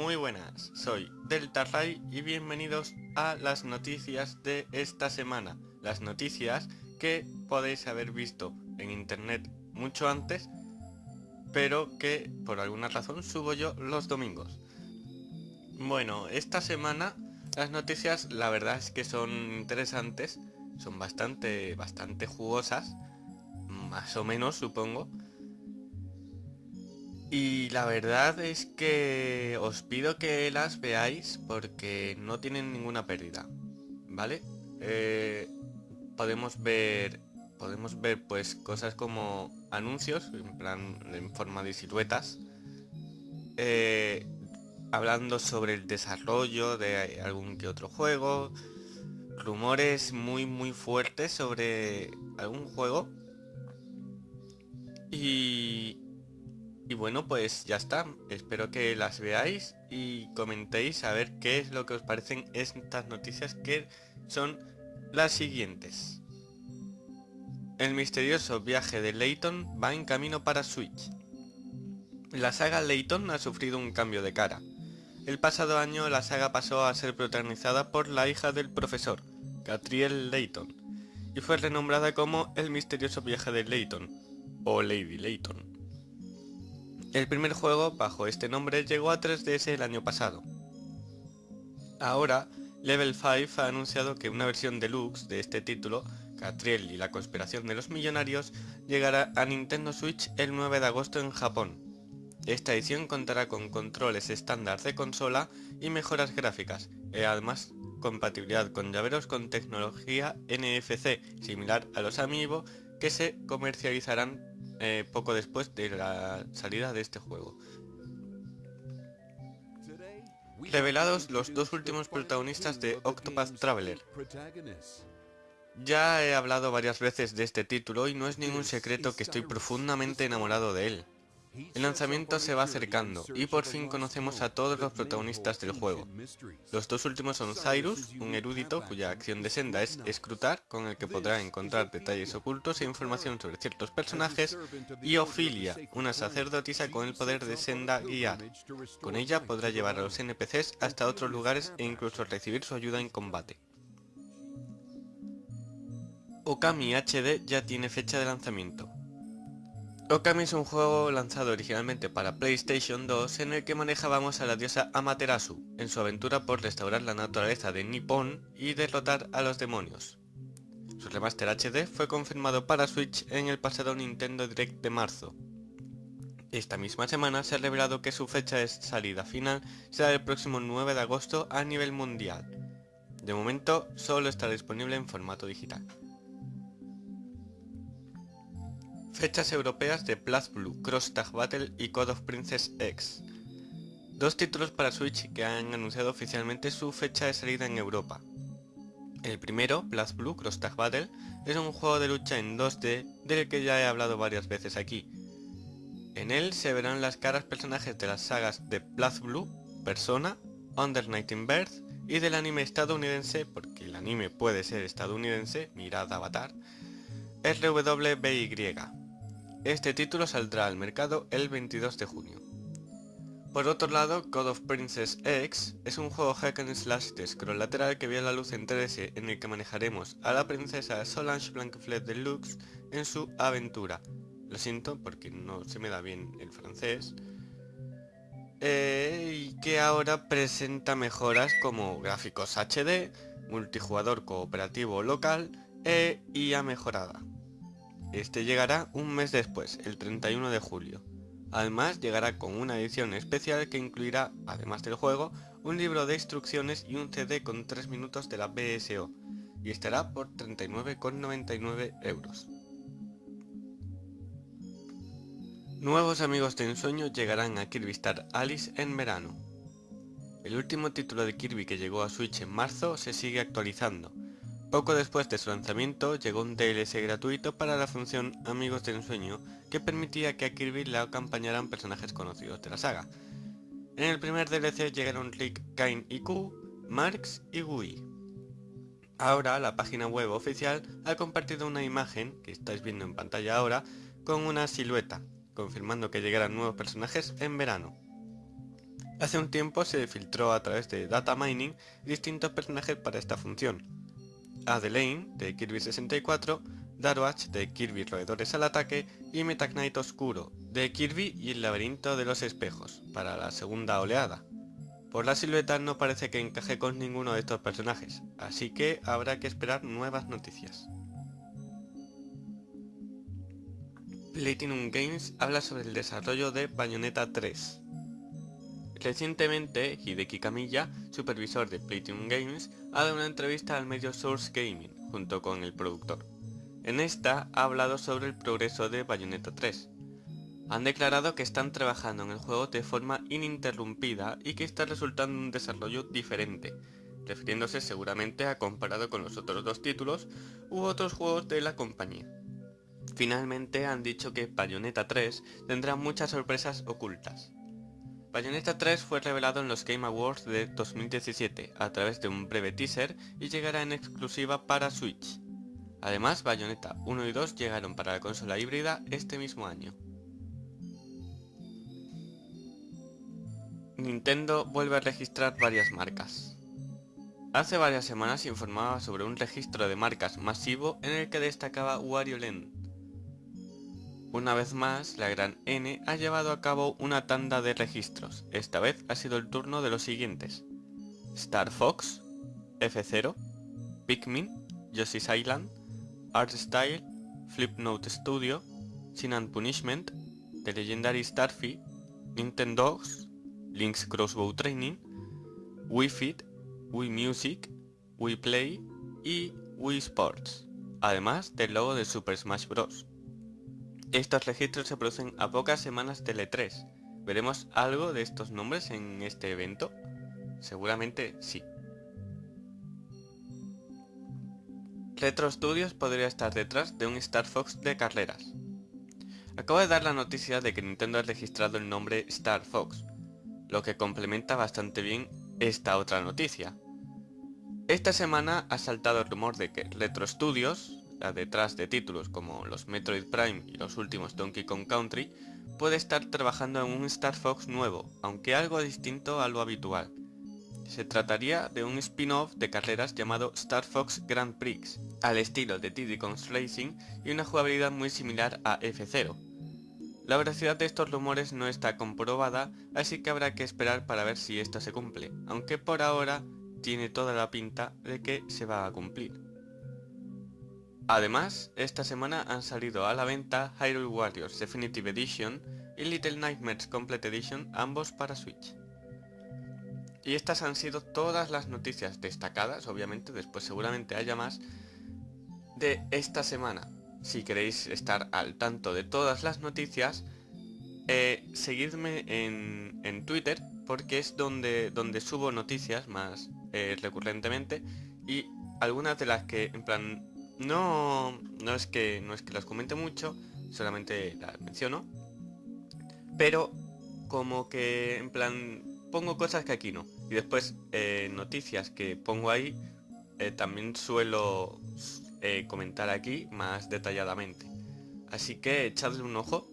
Muy buenas, soy Delta Ray y bienvenidos a las noticias de esta semana. Las noticias que podéis haber visto en internet mucho antes, pero que por alguna razón subo yo los domingos. Bueno, esta semana las noticias la verdad es que son interesantes, son bastante, bastante jugosas, más o menos supongo. Y la verdad es que os pido que las veáis porque no tienen ninguna pérdida, ¿vale? Eh, podemos ver podemos ver pues cosas como anuncios en plan en forma de siluetas eh, hablando sobre el desarrollo de algún que otro juego rumores muy muy fuertes sobre algún juego y, y bueno, pues ya está. Espero que las veáis y comentéis a ver qué es lo que os parecen estas noticias que son las siguientes. El misterioso viaje de Layton va en camino para Switch. La saga Layton ha sufrido un cambio de cara. El pasado año la saga pasó a ser protagonizada por la hija del profesor, Catriel Layton, y fue renombrada como El misterioso viaje de Layton, o Lady Layton. El primer juego bajo este nombre llegó a 3DS el año pasado. Ahora, Level 5 ha anunciado que una versión deluxe de este título, Catriel y la conspiración de los millonarios, llegará a Nintendo Switch el 9 de agosto en Japón. Esta edición contará con controles estándar de consola y mejoras gráficas, y además compatibilidad con llaveros con tecnología NFC, similar a los Amiibo, que se comercializarán eh, poco después de la salida de este juego. Revelados los dos últimos protagonistas de Octopath Traveler. Ya he hablado varias veces de este título y no es ningún secreto que estoy profundamente enamorado de él. El lanzamiento se va acercando y por fin conocemos a todos los protagonistas del juego. Los dos últimos son Cyrus, un erudito cuya acción de senda es escrutar, con el que podrá encontrar detalles ocultos e información sobre ciertos personajes, y Ophelia, una sacerdotisa con el poder de senda guiar. Con ella podrá llevar a los NPCs hasta otros lugares e incluso recibir su ayuda en combate. Okami HD ya tiene fecha de lanzamiento. Okami es un juego lanzado originalmente para PlayStation 2 en el que manejábamos a la diosa Amaterasu en su aventura por restaurar la naturaleza de Nippon y derrotar a los demonios. Su remaster HD fue confirmado para Switch en el pasado Nintendo Direct de marzo. Esta misma semana se ha revelado que su fecha de salida final será el próximo 9 de agosto a nivel mundial. De momento solo estará disponible en formato digital. Fechas europeas de Blue, Cross Tag Battle y Code of Princess X. Dos títulos para Switch que han anunciado oficialmente su fecha de salida en Europa. El primero, Blue Cross Tag Battle, es un juego de lucha en 2D del que ya he hablado varias veces aquí. En él se verán las caras personajes de las sagas de Blue, Persona, Under Night in Birth y del anime estadounidense, porque el anime puede ser estadounidense, mirad Avatar, RWBY. Este título saldrá al mercado el 22 de junio. Por otro lado, Code of Princess X es un juego hack and slash de scroll lateral que vio la luz en 3 en el que manejaremos a la princesa Solange Blancaflet Deluxe en su aventura. Lo siento porque no se me da bien el francés. Eh, y que ahora presenta mejoras como gráficos HD, multijugador cooperativo local e IA mejorada. Este llegará un mes después, el 31 de julio. Además llegará con una edición especial que incluirá, además del juego, un libro de instrucciones y un CD con 3 minutos de la BSO, y estará por 39,99 euros. Nuevos amigos de ensueño llegarán a Kirby Star Alice en verano. El último título de Kirby que llegó a Switch en marzo se sigue actualizando, poco después de su lanzamiento llegó un DLC gratuito para la función Amigos de Ensueño que permitía que a Kirby le acompañaran personajes conocidos de la saga. En el primer DLC llegaron Rick, Kain y Q, Marx y Gui. Ahora la página web oficial ha compartido una imagen, que estáis viendo en pantalla ahora, con una silueta, confirmando que llegarán nuevos personajes en verano. Hace un tiempo se filtró a través de data mining distintos personajes para esta función. Adelaine de Kirby 64, Darwatch de Kirby Roedores al Ataque y Meta Knight Oscuro de Kirby y el Laberinto de los Espejos para la segunda oleada. Por la silueta no parece que encaje con ninguno de estos personajes, así que habrá que esperar nuevas noticias. Platinum Games habla sobre el desarrollo de Bayonetta 3. Recientemente, Hideki Kamiya, supervisor de Platinum Games, ha dado una entrevista al medio Source Gaming, junto con el productor. En esta ha hablado sobre el progreso de Bayonetta 3. Han declarado que están trabajando en el juego de forma ininterrumpida y que está resultando un desarrollo diferente, refiriéndose seguramente a comparado con los otros dos títulos u otros juegos de la compañía. Finalmente han dicho que Bayonetta 3 tendrá muchas sorpresas ocultas. Bayonetta 3 fue revelado en los Game Awards de 2017 a través de un breve teaser y llegará en exclusiva para Switch. Además, Bayonetta 1 y 2 llegaron para la consola híbrida este mismo año. Nintendo vuelve a registrar varias marcas. Hace varias semanas informaba sobre un registro de marcas masivo en el que destacaba Wario Land, una vez más, la gran N ha llevado a cabo una tanda de registros. Esta vez ha sido el turno de los siguientes. Star Fox, F0, Pikmin, Yoshi's Island, Art Style, Flipnote Studio, Sin and Punishment, The Legendary Starfy, Nintendogs, Link's Crossbow Training, Wii Fit, Wii Music, Wii Play y Wii Sports, además del logo de Super Smash Bros. Estos registros se producen a pocas semanas del E3. ¿Veremos algo de estos nombres en este evento? Seguramente sí. Retro Studios podría estar detrás de un Star Fox de carreras. Acabo de dar la noticia de que Nintendo ha registrado el nombre Star Fox, lo que complementa bastante bien esta otra noticia. Esta semana ha saltado el rumor de que Retro Studios, detrás de títulos como los Metroid Prime y los últimos Donkey Kong Country, puede estar trabajando en un Star Fox nuevo, aunque algo distinto a lo habitual. Se trataría de un spin-off de carreras llamado Star Fox Grand Prix, al estilo de Diddy Kong's Racing y una jugabilidad muy similar a F0. La veracidad de estos rumores no está comprobada, así que habrá que esperar para ver si esto se cumple, aunque por ahora tiene toda la pinta de que se va a cumplir. Además, esta semana han salido a la venta Hyrule Warriors Definitive Edition y Little Nightmares Complete Edition, ambos para Switch. Y estas han sido todas las noticias destacadas, obviamente después seguramente haya más, de esta semana. Si queréis estar al tanto de todas las noticias, eh, seguidme en, Twitter porque es donde, donde subo noticias más eh, recurrentemente y algunas de las que en plan no, no, es que, no es que las comente mucho, solamente las menciono. Pero como que en plan pongo cosas que aquí no. Y después eh, noticias que pongo ahí eh, también suelo eh, comentar aquí más detalladamente. Así que echadle un ojo.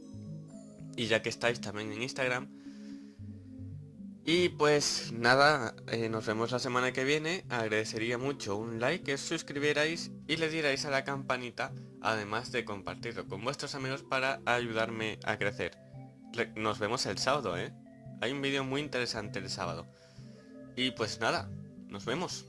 Y ya que estáis también en Instagram, y pues nada, eh, nos vemos la semana que viene. Agradecería mucho un like, que os suscribierais y le dierais a la campanita, además de compartirlo con vuestros amigos para ayudarme a crecer. Nos vemos el sábado, ¿eh? Hay un vídeo muy interesante el sábado. Y pues nada, nos vemos.